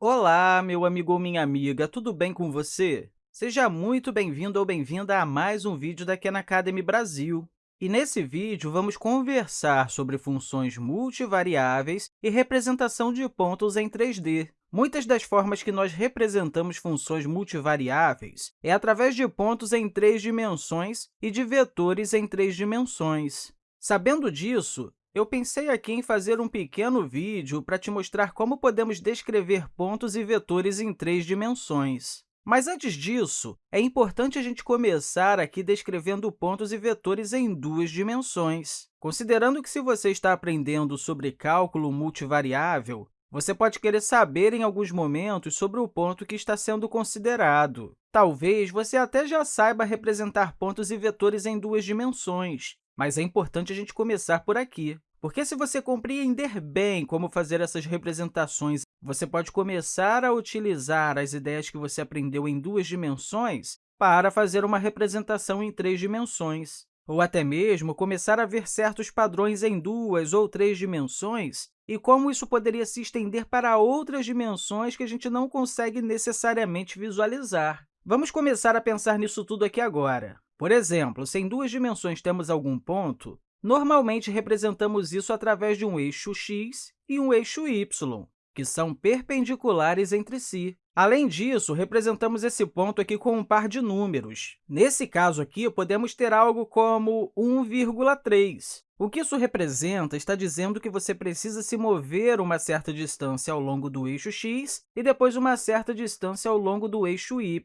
Olá, meu amigo ou minha amiga, tudo bem com você? Seja muito bem-vindo ou bem-vinda a mais um vídeo da Khan Academy Brasil. E nesse vídeo, vamos conversar sobre funções multivariáveis e representação de pontos em 3D. Muitas das formas que nós representamos funções multivariáveis é através de pontos em três dimensões e de vetores em três dimensões. Sabendo disso, eu pensei aqui em fazer um pequeno vídeo para te mostrar como podemos descrever pontos e vetores em três dimensões. Mas, antes disso, é importante a gente começar aqui descrevendo pontos e vetores em duas dimensões. Considerando que, se você está aprendendo sobre cálculo multivariável, você pode querer saber, em alguns momentos, sobre o ponto que está sendo considerado. Talvez você até já saiba representar pontos e vetores em duas dimensões, mas é importante a gente começar por aqui. Porque se você compreender bem como fazer essas representações, você pode começar a utilizar as ideias que você aprendeu em duas dimensões para fazer uma representação em três dimensões, ou até mesmo começar a ver certos padrões em duas ou três dimensões e como isso poderia se estender para outras dimensões que a gente não consegue necessariamente visualizar. Vamos começar a pensar nisso tudo aqui agora. Por exemplo, se em duas dimensões temos algum ponto, Normalmente, representamos isso através de um eixo x e um eixo y, que são perpendiculares entre si. Além disso, representamos esse ponto aqui com um par de números. Nesse caso aqui, podemos ter algo como 1,3. O que isso representa está dizendo que você precisa se mover uma certa distância ao longo do eixo x e depois uma certa distância ao longo do eixo y.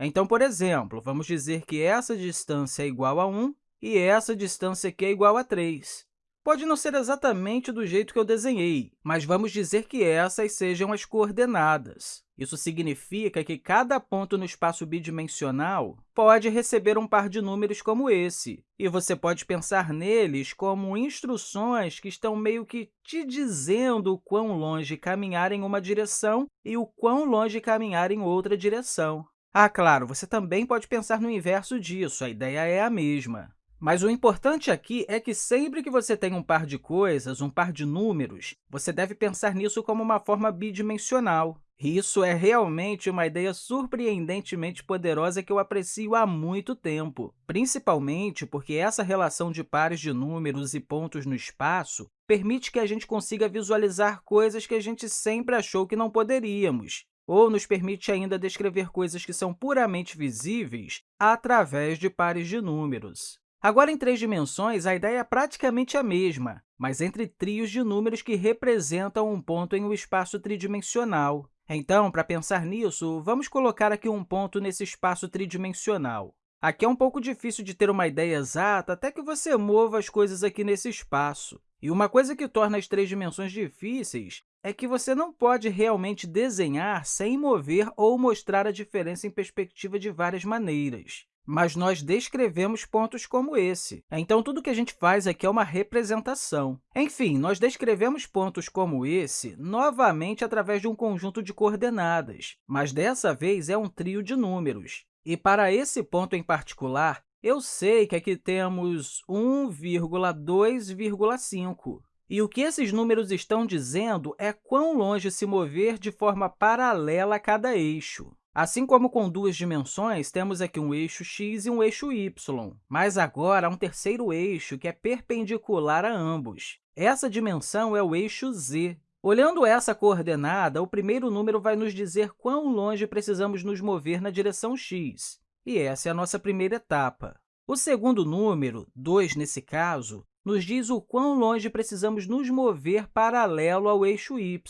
Então, por exemplo, vamos dizer que essa distância é igual a 1 e essa distância aqui é igual a 3. Pode não ser exatamente do jeito que eu desenhei, mas vamos dizer que essas sejam as coordenadas. Isso significa que cada ponto no espaço bidimensional pode receber um par de números como esse, e você pode pensar neles como instruções que estão meio que te dizendo o quão longe caminhar em uma direção e o quão longe caminhar em outra direção. Ah, claro, você também pode pensar no inverso disso, a ideia é a mesma. Mas o importante aqui é que sempre que você tem um par de coisas, um par de números, você deve pensar nisso como uma forma bidimensional. E isso é realmente uma ideia surpreendentemente poderosa que eu aprecio há muito tempo, principalmente porque essa relação de pares de números e pontos no espaço permite que a gente consiga visualizar coisas que a gente sempre achou que não poderíamos, ou nos permite ainda descrever coisas que são puramente visíveis através de pares de números. Agora, em três dimensões, a ideia é praticamente a mesma, mas entre trios de números que representam um ponto em um espaço tridimensional. Então, para pensar nisso, vamos colocar aqui um ponto nesse espaço tridimensional. Aqui é um pouco difícil de ter uma ideia exata até que você mova as coisas aqui nesse espaço. E uma coisa que torna as três dimensões difíceis é que você não pode realmente desenhar sem mover ou mostrar a diferença em perspectiva de várias maneiras mas nós descrevemos pontos como esse. Então, tudo que a gente faz aqui é uma representação. Enfim, nós descrevemos pontos como esse novamente através de um conjunto de coordenadas, mas dessa vez é um trio de números. E para esse ponto em particular, eu sei que aqui temos 1,2,5. E o que esses números estão dizendo é quão longe se mover de forma paralela a cada eixo. Assim como com duas dimensões, temos aqui um eixo x e um eixo y, mas agora há um terceiro eixo que é perpendicular a ambos. Essa dimensão é o eixo z. Olhando essa coordenada, o primeiro número vai nos dizer quão longe precisamos nos mover na direção x, e essa é a nossa primeira etapa. O segundo número, 2 nesse caso, nos diz o quão longe precisamos nos mover paralelo ao eixo y.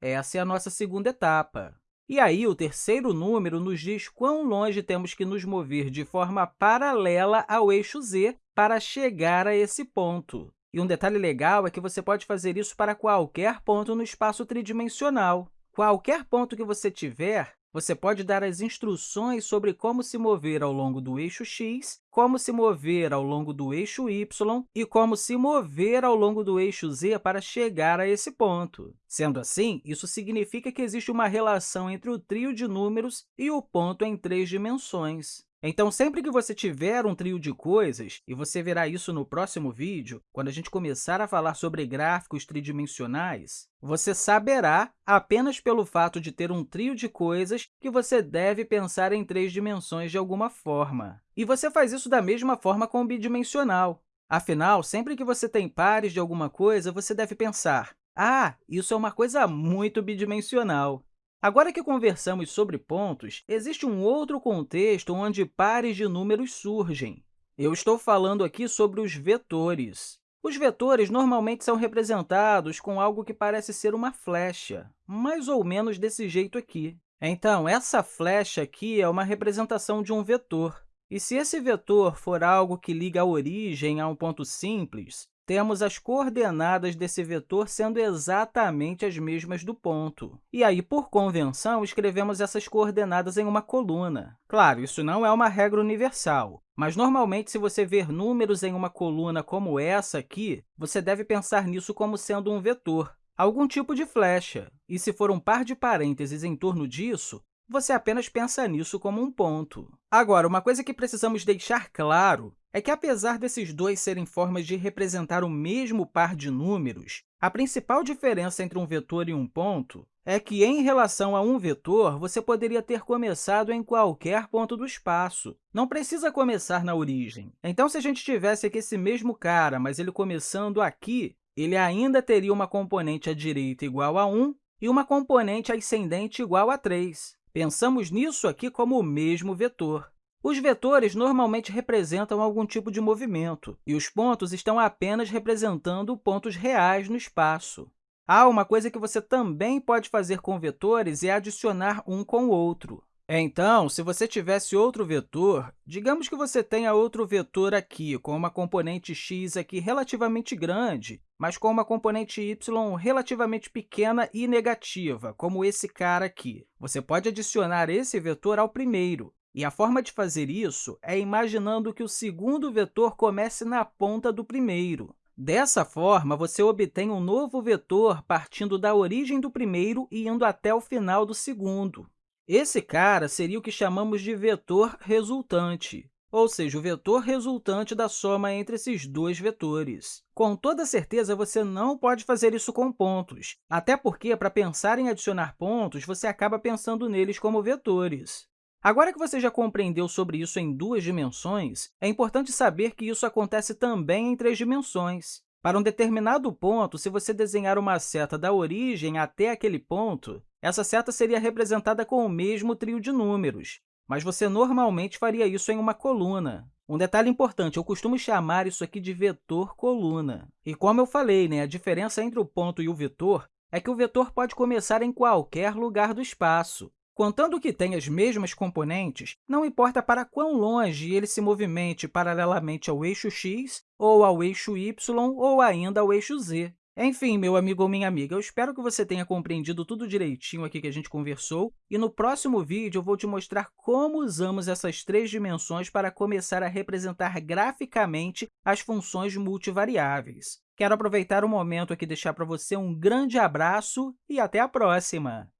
Essa é a nossa segunda etapa. E aí, o terceiro número nos diz quão longe temos que nos mover de forma paralela ao eixo z para chegar a esse ponto. E um detalhe legal é que você pode fazer isso para qualquer ponto no espaço tridimensional. Qualquer ponto que você tiver, você pode dar as instruções sobre como se mover ao longo do eixo x, como se mover ao longo do eixo y e como se mover ao longo do eixo z para chegar a esse ponto. Sendo assim, isso significa que existe uma relação entre o trio de números e o ponto em três dimensões. Então, sempre que você tiver um trio de coisas, e você verá isso no próximo vídeo, quando a gente começar a falar sobre gráficos tridimensionais, você saberá, apenas pelo fato de ter um trio de coisas, que você deve pensar em três dimensões de alguma forma. E você faz isso da mesma forma com o bidimensional. Afinal, sempre que você tem pares de alguma coisa, você deve pensar, ah, isso é uma coisa muito bidimensional. Agora que conversamos sobre pontos, existe um outro contexto onde pares de números surgem. Eu estou falando aqui sobre os vetores. Os vetores normalmente são representados com algo que parece ser uma flecha, mais ou menos desse jeito aqui. Então, essa flecha aqui é uma representação de um vetor. E se esse vetor for algo que liga a origem a um ponto simples, temos as coordenadas desse vetor sendo exatamente as mesmas do ponto. E aí, por convenção, escrevemos essas coordenadas em uma coluna. Claro, isso não é uma regra universal, mas normalmente, se você ver números em uma coluna como essa aqui, você deve pensar nisso como sendo um vetor, algum tipo de flecha. E se for um par de parênteses em torno disso, você apenas pensa nisso como um ponto. Agora, uma coisa que precisamos deixar claro é que, apesar desses dois serem formas de representar o mesmo par de números, a principal diferença entre um vetor e um ponto é que, em relação a um vetor, você poderia ter começado em qualquer ponto do espaço. Não precisa começar na origem. Então, se a gente tivesse aqui esse mesmo cara, mas ele começando aqui, ele ainda teria uma componente à direita igual a 1 e uma componente ascendente igual a 3. Pensamos nisso aqui como o mesmo vetor. Os vetores normalmente representam algum tipo de movimento, e os pontos estão apenas representando pontos reais no espaço. Ah, uma coisa que você também pode fazer com vetores é adicionar um com o outro. Então, se você tivesse outro vetor, digamos que você tenha outro vetor aqui, com uma componente x aqui relativamente grande, mas com uma componente y relativamente pequena e negativa, como esse cara aqui. Você pode adicionar esse vetor ao primeiro, e a forma de fazer isso é imaginando que o segundo vetor comece na ponta do primeiro. Dessa forma, você obtém um novo vetor partindo da origem do primeiro e indo até o final do segundo. Esse cara seria o que chamamos de vetor resultante, ou seja, o vetor resultante da soma entre esses dois vetores. Com toda certeza, você não pode fazer isso com pontos, até porque, para pensar em adicionar pontos, você acaba pensando neles como vetores. Agora que você já compreendeu sobre isso em duas dimensões, é importante saber que isso acontece também em três dimensões. Para um determinado ponto, se você desenhar uma seta da origem até aquele ponto, essa seta seria representada com o mesmo trio de números, mas você normalmente faria isso em uma coluna. Um detalhe importante, eu costumo chamar isso aqui de vetor coluna. E como eu falei, né, a diferença entre o ponto e o vetor é que o vetor pode começar em qualquer lugar do espaço. Contando que tenha as mesmas componentes, não importa para quão longe ele se movimente paralelamente ao eixo x, ou ao eixo y, ou ainda ao eixo z. Enfim, meu amigo ou minha amiga, eu espero que você tenha compreendido tudo direitinho aqui que a gente conversou, e no próximo vídeo eu vou te mostrar como usamos essas três dimensões para começar a representar graficamente as funções multivariáveis. Quero aproveitar o momento aqui e deixar para você um grande abraço e até a próxima!